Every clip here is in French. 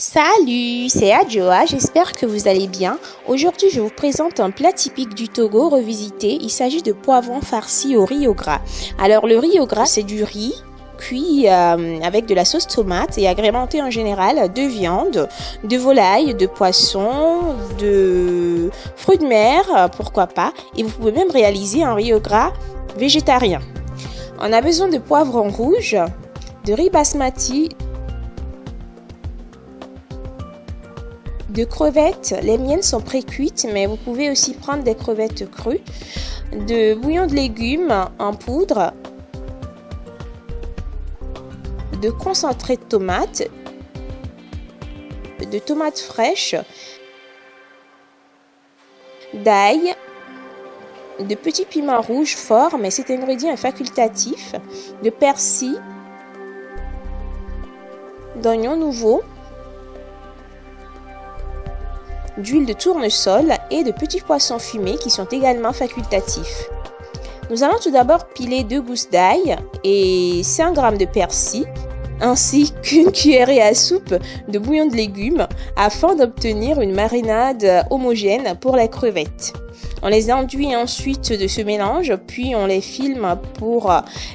Salut, c'est Adjoa, j'espère que vous allez bien. Aujourd'hui, je vous présente un plat typique du Togo revisité. Il s'agit de poivrons farcis au riz au gras. Alors, le riz au gras, c'est du riz cuit euh, avec de la sauce tomate et agrémenté en général de viande, de volaille, de poisson, de fruits de mer, pourquoi pas. Et vous pouvez même réaliser un riz au gras végétarien. On a besoin de poivrons rouges, de riz basmati, de crevettes. Les miennes sont pré-cuites, mais vous pouvez aussi prendre des crevettes crues. De bouillon de légumes en poudre. De concentré de tomates. De tomates fraîches. D'ail. De petits piments rouges forts, mais cet ingrédient est facultatif. De persil. D'oignons nouveaux d'huile de tournesol et de petits poissons fumés qui sont également facultatifs. Nous allons tout d'abord piler deux gousses d'ail et 5 g de persil ainsi qu'une cuillerée à soupe de bouillon de légumes afin d'obtenir une marinade homogène pour les crevettes. On les enduit ensuite de ce mélange, puis on les filme pour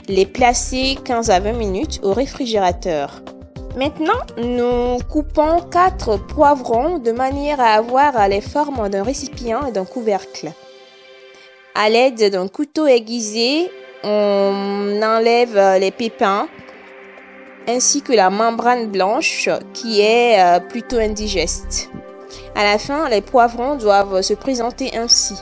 les placer 15 à 20 minutes au réfrigérateur. Maintenant, nous coupons 4 poivrons de manière à avoir les formes d'un récipient et d'un couvercle. À l'aide d'un couteau aiguisé, on enlève les pépins ainsi que la membrane blanche qui est euh, plutôt indigeste. À la fin, les poivrons doivent se présenter ainsi.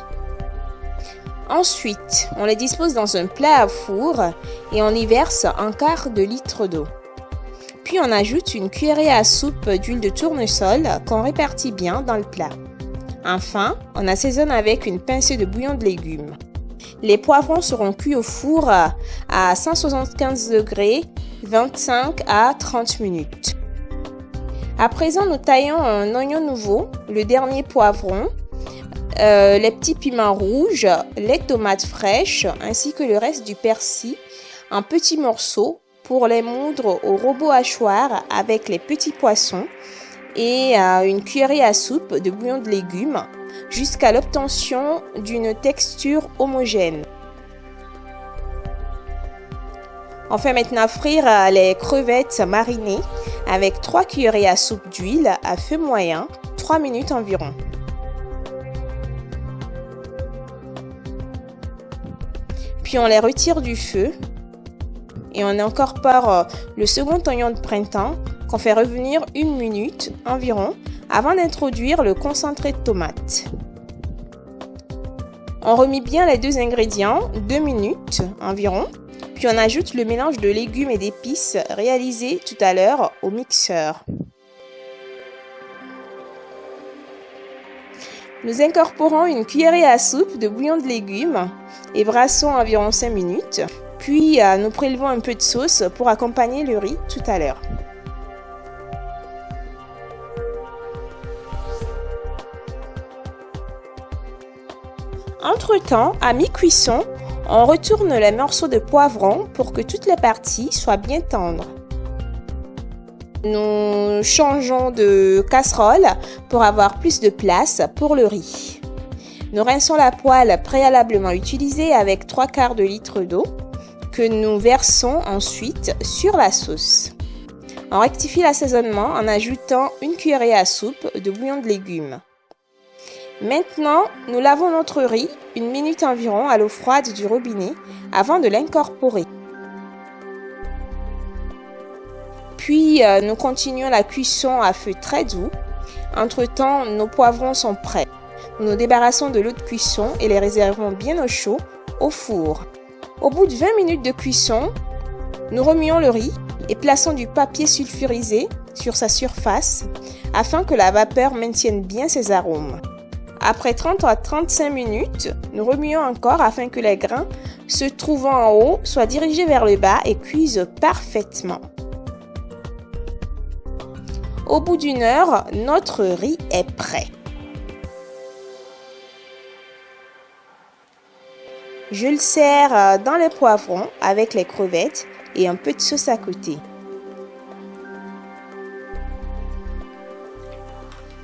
Ensuite, on les dispose dans un plat à four et on y verse un quart de litre d'eau. Puis on ajoute une cuillerée à soupe d'huile de tournesol qu'on répartit bien dans le plat. Enfin, on assaisonne avec une pincée de bouillon de légumes. Les poivrons seront cuits au four à 175 degrés 25 à 30 minutes. À présent, nous taillons un oignon nouveau, le dernier poivron, euh, les petits piments rouges, les tomates fraîches ainsi que le reste du persil en petits morceaux pour les moudre au robot hachoir avec les petits poissons et euh, une cuillerée à soupe de bouillon de légumes jusqu'à l'obtention d'une texture homogène. On fait maintenant frire euh, les crevettes marinées avec 3 cuillerées à soupe d'huile à feu moyen, 3 minutes environ. Puis on les retire du feu et on incorpore euh, le second oignon de printemps qu'on fait revenir une minute environ avant d'introduire le concentré de tomate. On remet bien les deux ingrédients, deux minutes environ, puis on ajoute le mélange de légumes et d'épices réalisé tout à l'heure au mixeur. Nous incorporons une cuillerée à soupe de bouillon de légumes et brassons environ 5 minutes. Puis euh, nous prélevons un peu de sauce pour accompagner le riz tout à l'heure. Entre-temps, à mi-cuisson, on retourne les morceaux de poivron pour que toutes les parties soient bien tendres. Nous changeons de casserole pour avoir plus de place pour le riz. Nous rinçons la poêle préalablement utilisée avec 3 quarts de litre d'eau que nous versons ensuite sur la sauce. On rectifie l'assaisonnement en ajoutant une cuillerée à soupe de bouillon de légumes. Maintenant, nous lavons notre riz une minute environ à l'eau froide du robinet avant de l'incorporer. Puis, euh, nous continuons la cuisson à feu très doux. Entre-temps, nos poivrons sont prêts. Nous nous débarrassons de l'eau de cuisson et les réservons bien au chaud au four. Au bout de 20 minutes de cuisson, nous remuons le riz et plaçons du papier sulfurisé sur sa surface afin que la vapeur maintienne bien ses arômes. Après 30 à 35 minutes, nous remuons encore afin que les grains se trouvant en haut soient dirigés vers le bas et cuisent parfaitement. Au bout d'une heure, notre riz est prêt. Je le sers euh, dans les poivrons avec les crevettes et un peu de sauce à côté.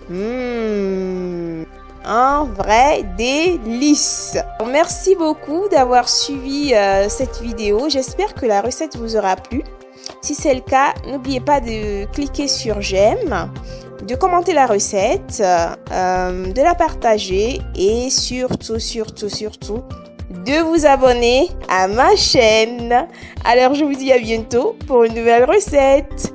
Mmh, un vrai délice. Merci beaucoup d'avoir suivi euh, cette vidéo. J'espère que la recette vous aura plu. Si c'est le cas, n'oubliez pas de cliquer sur j'aime, de commenter la recette, euh, de la partager et surtout, surtout, surtout, de vous abonner à ma chaîne. Alors je vous dis à bientôt pour une nouvelle recette.